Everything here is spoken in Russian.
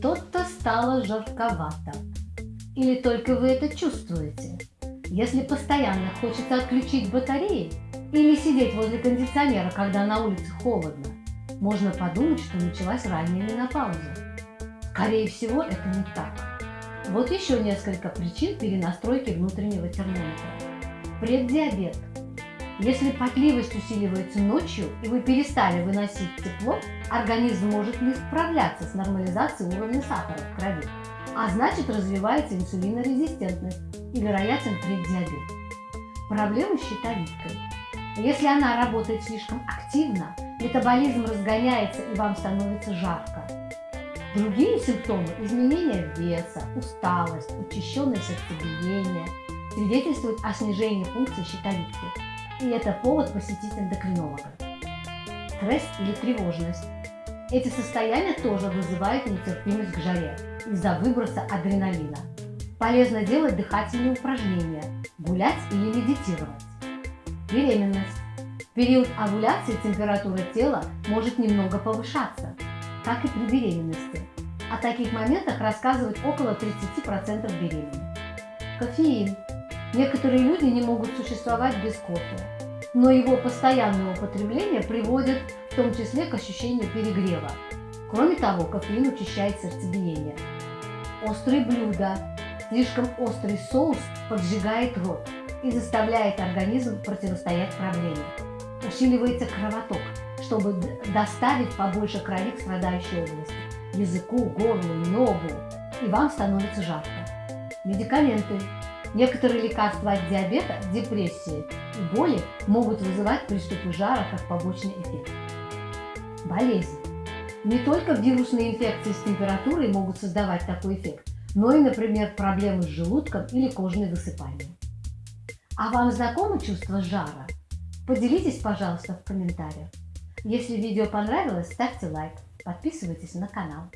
Что-то стало жарковато. Или только вы это чувствуете? Если постоянно хочется отключить батареи или сидеть возле кондиционера, когда на улице холодно, можно подумать, что началась ранняя менопауза. Скорее всего, это не так. Вот еще несколько причин перенастройки внутреннего термометра. Преддиабет. Если потливость усиливается ночью и вы перестали выносить тепло, организм может не справляться с нормализацией уровня сахара в крови, а значит развивается инсулинорезистентность и вероятен преддиабет. Проблемы с щитовидкой. Если она работает слишком активно, метаболизм разгоняется и вам становится жарко. Другие симптомы – изменение веса, усталость, учащенное сердцебиение – свидетельствуют о снижении функции щитовидки. И это повод посетить эндокринолога. Стресс или тревожность. Эти состояния тоже вызывают нетерпимость к жаре из-за выброса адреналина. Полезно делать дыхательные упражнения, гулять или медитировать. Беременность. В период овуляции температура тела может немного повышаться, как и при беременности. О таких моментах рассказывают около 30% беременных. Кофеин. Некоторые люди не могут существовать без кофе, но его постоянное употребление приводит в том числе к ощущению перегрева. Кроме того, кофеин учащает сердцебиение. Острые блюда. Слишком острый соус поджигает рот и заставляет организм противостоять проблеме. Усиливается кровоток, чтобы доставить побольше крови к страдающей области, языку, горлу, ногу, и вам становится жарко. Медикаменты. Некоторые лекарства от диабета, депрессии и боли могут вызывать приступы жара как побочный эффект. Болезнь. Не только вирусные инфекции с температурой могут создавать такой эффект, но и, например, проблемы с желудком или кожные высыпания. А вам знакомо чувство жара? Поделитесь, пожалуйста, в комментариях. Если видео понравилось, ставьте лайк, подписывайтесь на канал.